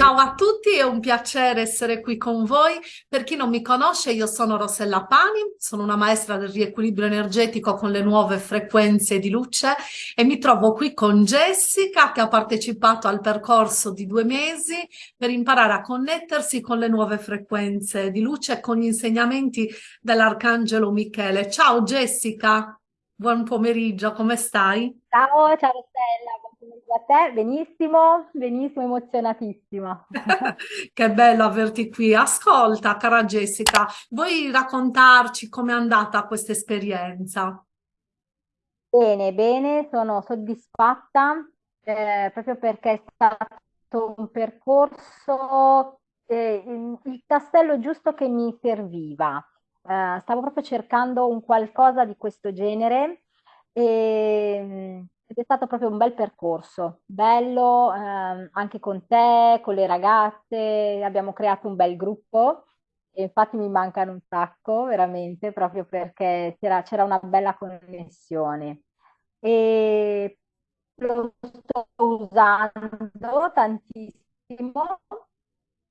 Ciao a tutti, è un piacere essere qui con voi. Per chi non mi conosce, io sono Rossella Pani, sono una maestra del riequilibrio energetico con le nuove frequenze di luce e mi trovo qui con Jessica che ha partecipato al percorso di due mesi per imparare a connettersi con le nuove frequenze di luce e con gli insegnamenti dell'Arcangelo Michele. Ciao Jessica, buon pomeriggio, come stai? Ciao, ciao Rossella, buon a te, benissimo, benissimo, emozionatissima. Che bello averti qui. Ascolta, cara Jessica, vuoi raccontarci com'è andata questa esperienza? Bene, bene, sono soddisfatta eh, proprio perché è stato un percorso, eh, il tassello giusto che mi serviva. Eh, stavo proprio cercando un qualcosa di questo genere e, ed è stato proprio un bel percorso, bello ehm, anche con te, con le ragazze, abbiamo creato un bel gruppo e infatti mi mancano un sacco, veramente, proprio perché c'era una bella connessione. E lo sto usando tantissimo,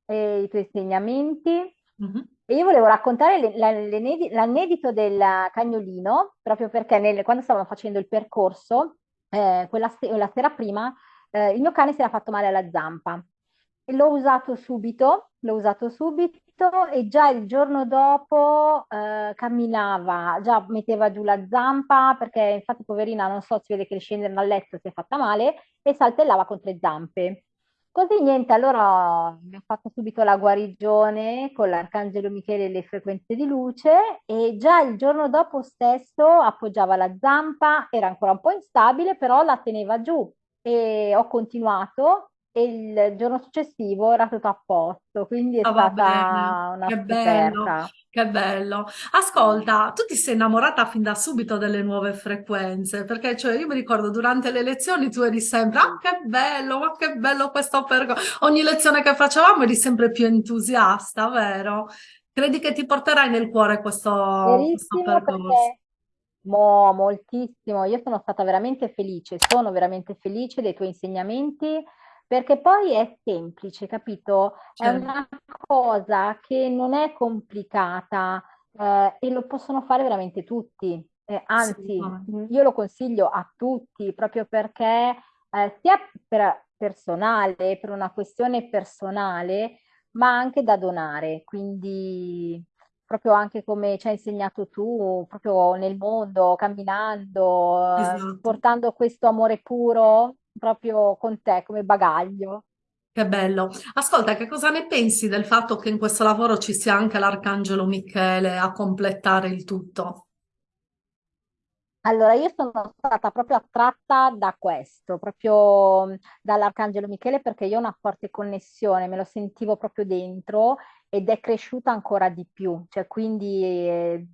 eh, i tuoi insegnamenti. Mhm. E io volevo raccontare l'anedito del cagnolino, proprio perché nel- quando stavamo facendo il percorso, eh, quella se- la sera prima, eh, il mio cane si era fatto male alla zampa. L'ho usato subito, l'ho usato subito e già il giorno dopo eh, camminava, già metteva giù la zampa, perché infatti poverina, non so, si vede che scendere dal letto si è fatta male e saltellava contro le zampe. Così niente, allora mi ha fatto subito la guarigione con l'Arcangelo Michele e le frequenze di luce e già il giorno dopo stesso appoggiava la zampa, era ancora un po' instabile, però la teneva giù e ho continuato e il giorno successivo era tutto a posto, quindi è bene, stata una che bello, che bello. Ascolta, tu ti sei innamorata fin da subito delle nuove frequenze, perché cioè, io mi ricordo durante le lezioni tu eri sempre, ah, che bello, ma che bello questo percorso. Ogni lezione che facevamo eri sempre più entusiasta, vero? Credi che ti porterai nel cuore questo, questo percorso? perché mo, moltissimo, io sono stata veramente felice, sono veramente felice dei tuoi insegnamenti perché poi è semplice, capito? È Cioè, una cosa che non è complicata eh, e lo possono fare veramente tutti. Eh, anzi, mh, io lo consiglio a tutti proprio perché eh, sia per personale, per una questione personale, ma anche da donare. Quindi proprio anche come ci hai insegnato tu, proprio nel mondo, camminando, eh, Esatto. portando questo amore puro proprio con te come bagaglio. Che bello. Ascolta, che cosa ne pensi del fatto che in questo lavoro ci sia anche l'Arcangelo Michele a completare il tutto? Allora, io sono stata proprio attratta da questo, proprio mh, dall'Arcangelo Michele, perché io ho una forte connessione, me lo sentivo proprio dentro ed è cresciuta ancora di più, cioè quindi eh,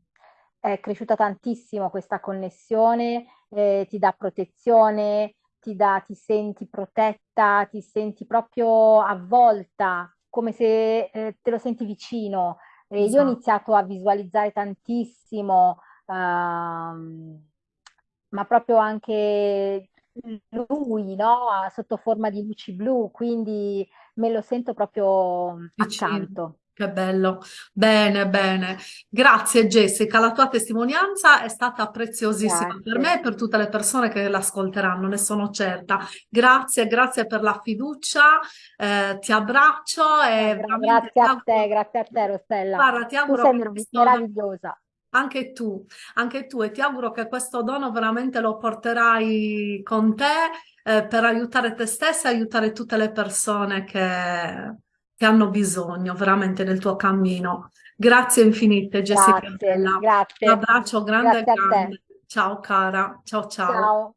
è cresciuta tantissimo questa connessione, eh, ti dà protezione, ti dà, ti senti protetta, ti senti proprio avvolta, come se eh, te lo senti vicino. E io ho Esatto. iniziato a visualizzare tantissimo ehm, ma proprio anche lui, no? Sotto forma di luci blu, quindi me lo sento proprio Vicino. accanto. Che bello. Bene, bene. Grazie Jessica, la tua testimonianza è stata preziosissima per me Grazie. e per tutte le persone che l'ascolteranno, ne sono certa. Grazie, grazie per la fiducia, eh, ti abbraccio e veramente grazie a te, grazie a te, Rossella. guarda, ti Tu auguro sei che mer- questo meravigliosa. anche tu, anche tu, e ti auguro che questo dono veramente lo porterai con te, eh, per aiutare te stessa e aiutare tutte le persone che, che hanno bisogno veramente nel tuo cammino. Grazie infinite, Jessica Grazie, Bella. Un grazie, abbraccio grande, grazie grande. Ciao cara, ciao ciao. Ciao.